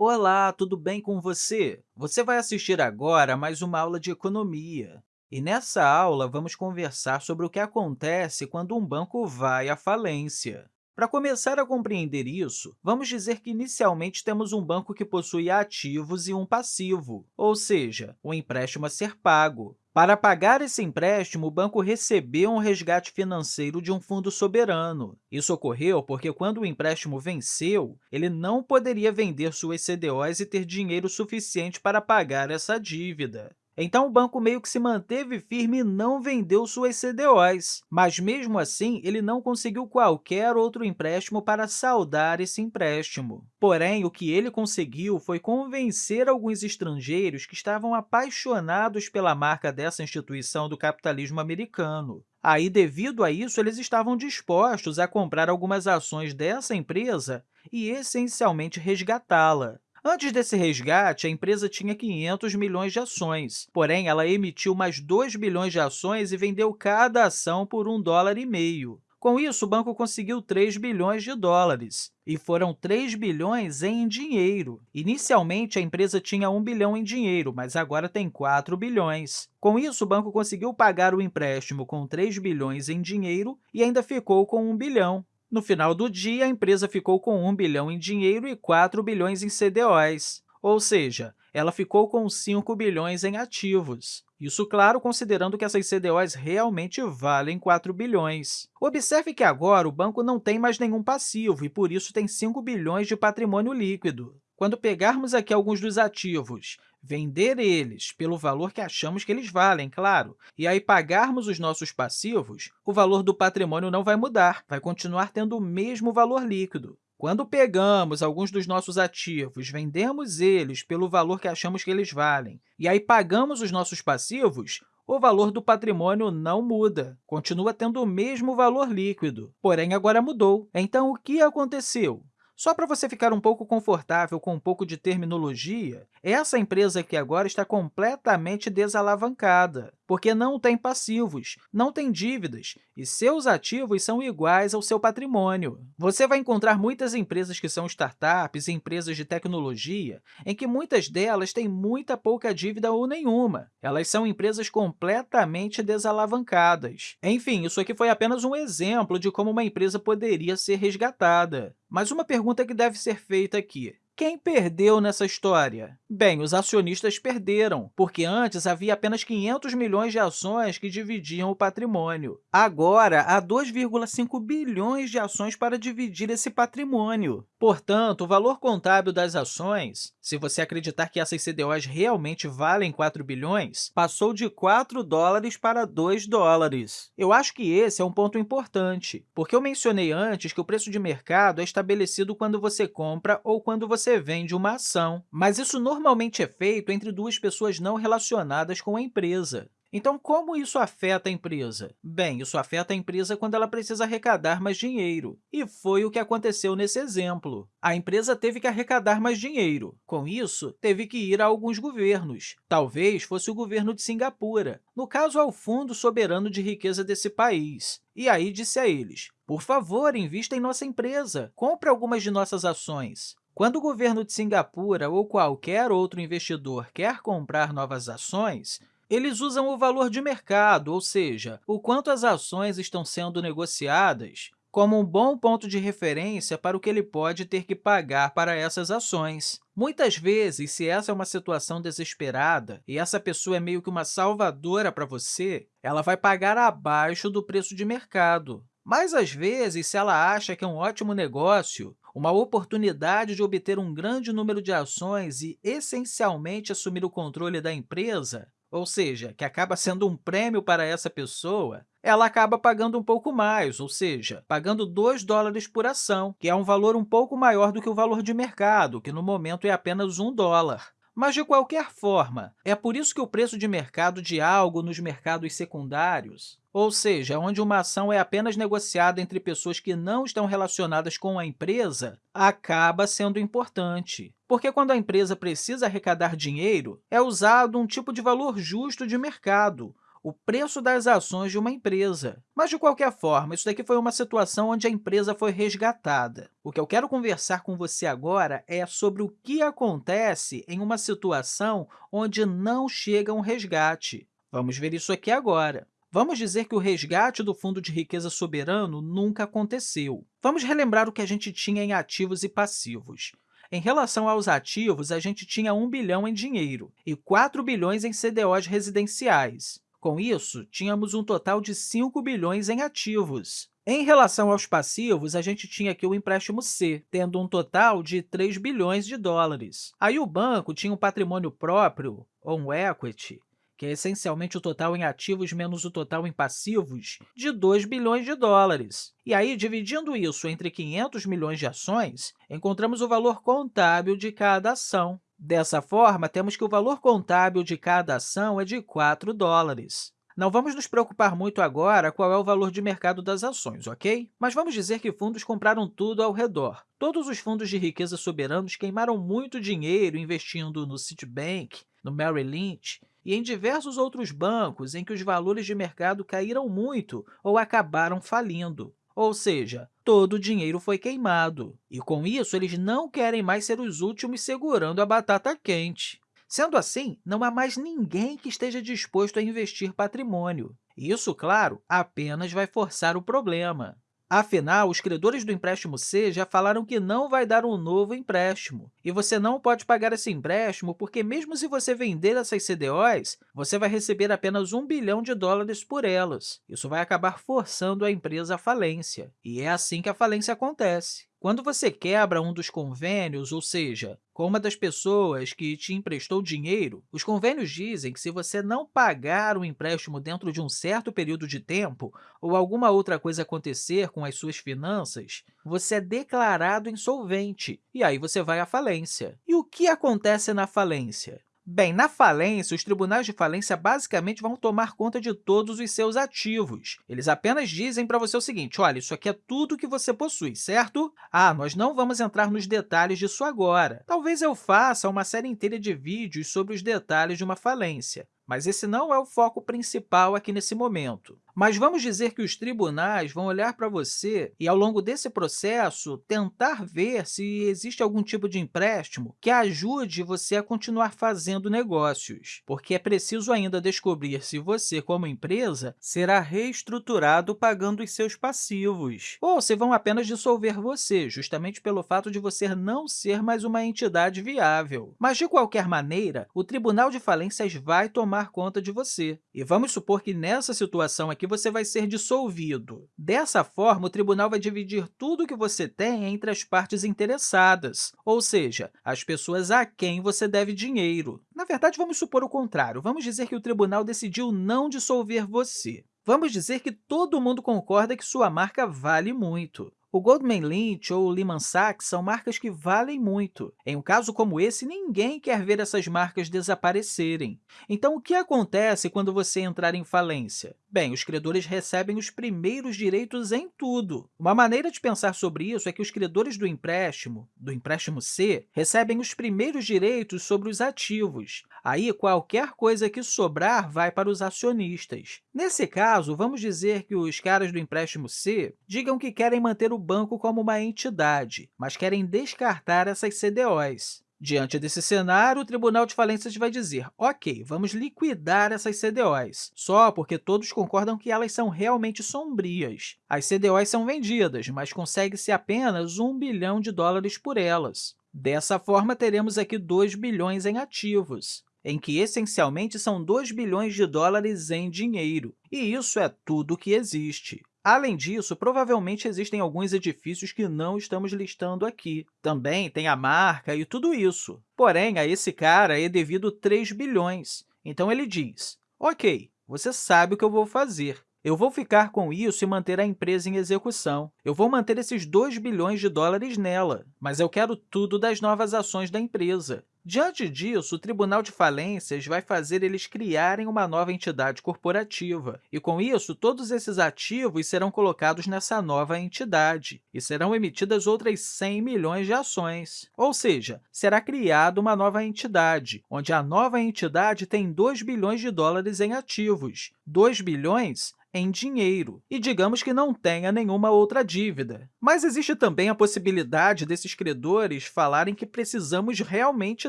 Olá, tudo bem com você? Você vai assistir agora a mais uma aula de economia. E nessa aula, vamos conversar sobre o que acontece quando um banco vai à falência. Para começar a compreender isso, vamos dizer que inicialmente temos um banco que possui ativos e um passivo, ou seja, um empréstimo a ser pago. Para pagar esse empréstimo, o banco recebeu um resgate financeiro de um fundo soberano. Isso ocorreu porque, quando o empréstimo venceu, ele não poderia vender suas CDOs e ter dinheiro suficiente para pagar essa dívida. Então, o banco meio que se manteve firme e não vendeu suas CDOs, mas, mesmo assim, ele não conseguiu qualquer outro empréstimo para saldar esse empréstimo. Porém, o que ele conseguiu foi convencer alguns estrangeiros que estavam apaixonados pela marca dessa instituição do capitalismo americano. Aí, devido a isso, eles estavam dispostos a comprar algumas ações dessa empresa e, essencialmente, resgatá-la. Antes desse resgate, a empresa tinha 500 milhões de ações, porém, ela emitiu mais 2 bilhões de ações e vendeu cada ação por um dólar e meio. Com isso, o banco conseguiu 3 bilhões de dólares, e foram 3 bilhões em dinheiro. Inicialmente, a empresa tinha 1 bilhão em dinheiro, mas agora tem 4 bilhões. Com isso, o banco conseguiu pagar o empréstimo com 3 bilhões em dinheiro e ainda ficou com 1 bilhão. No final do dia, a empresa ficou com 1 bilhão em dinheiro e 4 bilhões em CDOs, ou seja, ela ficou com 5 bilhões em ativos. Isso, claro, considerando que essas CDOs realmente valem 4 bilhões. Observe que agora o banco não tem mais nenhum passivo e, por isso, tem 5 bilhões de patrimônio líquido. Quando pegarmos aqui alguns dos ativos, vender eles pelo valor que achamos que eles valem, claro, e aí pagarmos os nossos passivos, o valor do patrimônio não vai mudar, vai continuar tendo o mesmo valor líquido. Quando pegamos alguns dos nossos ativos, vendemos eles pelo valor que achamos que eles valem, e aí pagamos os nossos passivos, o valor do patrimônio não muda, continua tendo o mesmo valor líquido, porém agora mudou. Então, o que aconteceu? Só para você ficar um pouco confortável com um pouco de terminologia, essa empresa aqui agora está completamente desalavancada, porque não tem passivos, não tem dívidas e seus ativos são iguais ao seu patrimônio. Você vai encontrar muitas empresas que são startups empresas de tecnologia, em que muitas delas têm muita pouca dívida ou nenhuma. Elas são empresas completamente desalavancadas. Enfim, isso aqui foi apenas um exemplo de como uma empresa poderia ser resgatada. Mas uma pergunta que deve ser feita aqui, quem perdeu nessa história? Bem, os acionistas perderam, porque antes havia apenas 500 milhões de ações que dividiam o patrimônio. Agora, há 2,5 bilhões de ações para dividir esse patrimônio. Portanto, o valor contábil das ações, se você acreditar que essas CDOs realmente valem 4 bilhões, passou de 4 dólares para 2 dólares. Eu acho que esse é um ponto importante, porque eu mencionei antes que o preço de mercado é estabelecido quando você compra ou quando você vende uma ação, mas isso normalmente é feito entre duas pessoas não relacionadas com a empresa. Então, como isso afeta a empresa? Bem, isso afeta a empresa quando ela precisa arrecadar mais dinheiro. E foi o que aconteceu nesse exemplo. A empresa teve que arrecadar mais dinheiro. Com isso, teve que ir a alguns governos. Talvez fosse o governo de Singapura, no caso, ao Fundo Soberano de Riqueza desse país. E aí disse a eles, por favor, invista em nossa empresa, compre algumas de nossas ações. Quando o governo de Singapura ou qualquer outro investidor quer comprar novas ações, eles usam o valor de mercado, ou seja, o quanto as ações estão sendo negociadas, como um bom ponto de referência para o que ele pode ter que pagar para essas ações. Muitas vezes, se essa é uma situação desesperada e essa pessoa é meio que uma salvadora para você, ela vai pagar abaixo do preço de mercado. Mas, às vezes, se ela acha que é um ótimo negócio, uma oportunidade de obter um grande número de ações e, essencialmente, assumir o controle da empresa, ou seja, que acaba sendo um prêmio para essa pessoa, ela acaba pagando um pouco mais, ou seja, pagando 2 dólares por ação, que é um valor um pouco maior do que o valor de mercado, que no momento é apenas 1 dólar. Mas, de qualquer forma, é por isso que o preço de mercado de algo nos mercados secundários, ou seja, onde uma ação é apenas negociada entre pessoas que não estão relacionadas com a empresa, acaba sendo importante. Porque quando a empresa precisa arrecadar dinheiro, é usado um tipo de valor justo de mercado, o preço das ações de uma empresa. Mas, de qualquer forma, isso daqui foi uma situação onde a empresa foi resgatada. O que eu quero conversar com você agora é sobre o que acontece em uma situação onde não chega um resgate. Vamos ver isso aqui agora. Vamos dizer que o resgate do Fundo de Riqueza Soberano nunca aconteceu. Vamos relembrar o que a gente tinha em ativos e passivos. Em relação aos ativos, a gente tinha 1 bilhão em dinheiro e 4 bilhões em CDOs residenciais. Com isso, tínhamos um total de 5 bilhões em ativos. Em relação aos passivos, a gente tinha aqui o empréstimo C, tendo um total de 3 bilhões de dólares. Aí o banco tinha um patrimônio próprio, ou um equity, que é essencialmente o total em ativos menos o total em passivos, de 2 bilhões de dólares. E aí, dividindo isso entre 500 milhões de ações, encontramos o valor contábil de cada ação. Dessa forma, temos que o valor contábil de cada ação é de 4 dólares. Não vamos nos preocupar muito agora qual é o valor de mercado das ações, ok? Mas vamos dizer que fundos compraram tudo ao redor. Todos os fundos de riqueza soberanos queimaram muito dinheiro investindo no Citibank, no Merrill Lynch e em diversos outros bancos em que os valores de mercado caíram muito ou acabaram falindo. Ou seja, todo o dinheiro foi queimado. E, com isso, eles não querem mais ser os últimos segurando a batata quente. Sendo assim, não há mais ninguém que esteja disposto a investir patrimônio. Isso, claro, apenas vai forçar o problema. Afinal, os credores do empréstimo C já falaram que não vai dar um novo empréstimo. E você não pode pagar esse empréstimo porque, mesmo se você vender essas CDOs, você vai receber apenas 1 bilhão de dólares por elas. Isso vai acabar forçando a empresa à falência. E é assim que a falência acontece. Quando você quebra um dos convênios, ou seja, com uma das pessoas que te emprestou dinheiro, os convênios dizem que se você não pagar o empréstimo dentro de um certo período de tempo ou alguma outra coisa acontecer com as suas finanças, você é declarado insolvente e aí você vai à falência. E o que acontece na falência? Bem, na falência, os tribunais de falência basicamente vão tomar conta de todos os seus ativos. Eles apenas dizem para você o seguinte, olha, isso aqui é tudo que você possui, certo? Ah, nós não vamos entrar nos detalhes disso agora. Talvez eu faça uma série inteira de vídeos sobre os detalhes de uma falência mas esse não é o foco principal aqui nesse momento. Mas vamos dizer que os tribunais vão olhar para você e, ao longo desse processo, tentar ver se existe algum tipo de empréstimo que ajude você a continuar fazendo negócios, porque é preciso ainda descobrir se você, como empresa, será reestruturado pagando os seus passivos, ou se vão apenas dissolver você, justamente pelo fato de você não ser mais uma entidade viável. Mas, de qualquer maneira, o Tribunal de Falências vai tomar conta de você. E vamos supor que nessa situação aqui você vai ser dissolvido. Dessa forma, o tribunal vai dividir tudo o que você tem entre as partes interessadas, ou seja, as pessoas a quem você deve dinheiro. Na verdade, vamos supor o contrário. Vamos dizer que o tribunal decidiu não dissolver você. Vamos dizer que todo mundo concorda que sua marca vale muito. O Goldman Lynch ou Lehman Sachs são marcas que valem muito. Em um caso como esse, ninguém quer ver essas marcas desaparecerem. Então, o que acontece quando você entrar em falência? Bem, os credores recebem os primeiros direitos em tudo. Uma maneira de pensar sobre isso é que os credores do empréstimo, do empréstimo C, recebem os primeiros direitos sobre os ativos. Aí, qualquer coisa que sobrar vai para os acionistas. Nesse caso, vamos dizer que os caras do empréstimo C digam que querem manter o banco como uma entidade, mas querem descartar essas CDOs. Diante desse cenário, o Tribunal de Falências vai dizer, ok, vamos liquidar essas CDOs, só porque todos concordam que elas são realmente sombrias. As CDOs são vendidas, mas consegue-se apenas 1 bilhão de dólares por elas. Dessa forma, teremos aqui 2 bilhões em ativos, em que essencialmente são 2 bilhões de dólares em dinheiro, e isso é tudo que existe. Além disso, provavelmente existem alguns edifícios que não estamos listando aqui. Também tem a marca e tudo isso. Porém, a esse cara é devido 3 bilhões. Então, ele diz, ok, você sabe o que eu vou fazer. Eu vou ficar com isso e manter a empresa em execução. Eu vou manter esses 2 bilhões de dólares nela, mas eu quero tudo das novas ações da empresa. Diante disso, o Tribunal de Falências vai fazer eles criarem uma nova entidade corporativa, e, com isso, todos esses ativos serão colocados nessa nova entidade e serão emitidas outras 100 milhões de ações. Ou seja, será criada uma nova entidade, onde a nova entidade tem 2 bilhões de dólares em ativos. 2 bilhões em dinheiro e digamos que não tenha nenhuma outra dívida. Mas existe também a possibilidade desses credores falarem que precisamos realmente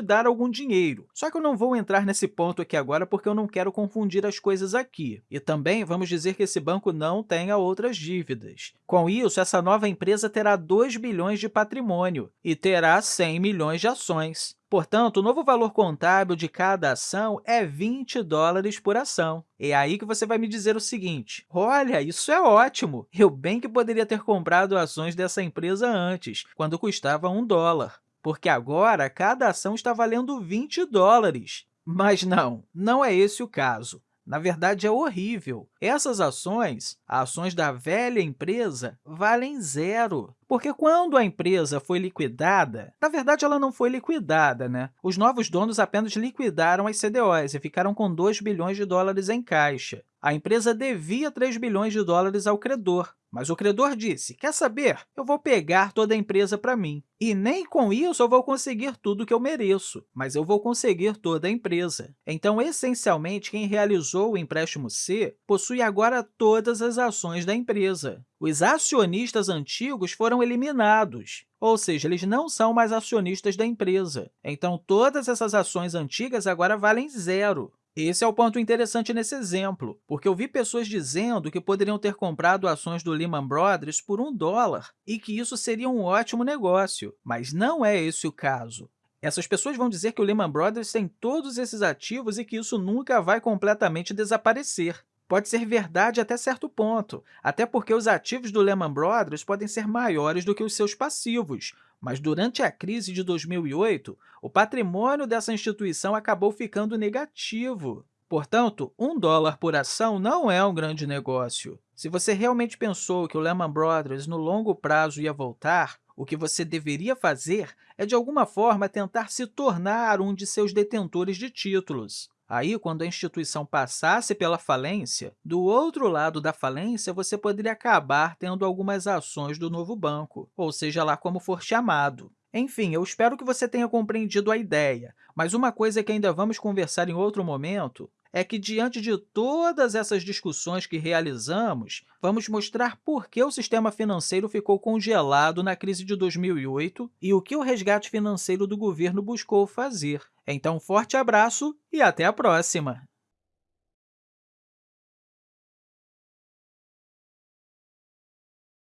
dar algum dinheiro. Só que eu não vou entrar nesse ponto aqui agora porque eu não quero confundir as coisas aqui. E também vamos dizer que esse banco não tenha outras dívidas. Com isso, essa nova empresa terá 2 bilhões de patrimônio e terá 100 milhões de ações. Portanto, o novo valor contábil de cada ação é 20 dólares por ação. É aí que você vai me dizer o seguinte, olha, isso é ótimo! Eu bem que poderia ter comprado ações dessa empresa antes, quando custava 1 dólar, porque agora cada ação está valendo 20 dólares. Mas não, não é esse o caso. Na verdade, é horrível. Essas ações, ações da velha empresa, valem zero. Porque quando a empresa foi liquidada, na verdade, ela não foi liquidada, né? Os novos donos apenas liquidaram as CDOs e ficaram com 2 bilhões de dólares em caixa. A empresa devia 3 bilhões de dólares ao credor, mas o credor disse, quer saber? Eu vou pegar toda a empresa para mim. E nem com isso eu vou conseguir tudo que eu mereço, mas eu vou conseguir toda a empresa. Então, essencialmente, quem realizou o empréstimo C possui agora todas as ações da empresa. Os acionistas antigos foram eliminados, ou seja, eles não são mais acionistas da empresa. Então, todas essas ações antigas agora valem zero. Esse é o ponto interessante nesse exemplo, porque eu vi pessoas dizendo que poderiam ter comprado ações do Lehman Brothers por um dólar e que isso seria um ótimo negócio, mas não é esse o caso. Essas pessoas vão dizer que o Lehman Brothers tem todos esses ativos e que isso nunca vai completamente desaparecer. Pode ser verdade até certo ponto, até porque os ativos do Lehman Brothers podem ser maiores do que os seus passivos, mas durante a crise de 2008, o patrimônio dessa instituição acabou ficando negativo. Portanto, um dólar por ação não é um grande negócio. Se você realmente pensou que o Lehman Brothers no longo prazo ia voltar, o que você deveria fazer é, de alguma forma, tentar se tornar um de seus detentores de títulos. Aí, quando a instituição passasse pela falência, do outro lado da falência, você poderia acabar tendo algumas ações do novo banco, ou seja lá como for chamado. Enfim, eu espero que você tenha compreendido a ideia, mas uma coisa que ainda vamos conversar em outro momento é que, diante de todas essas discussões que realizamos, vamos mostrar por que o sistema financeiro ficou congelado na crise de 2008 e o que o resgate financeiro do governo buscou fazer. Então, forte abraço e até a próxima!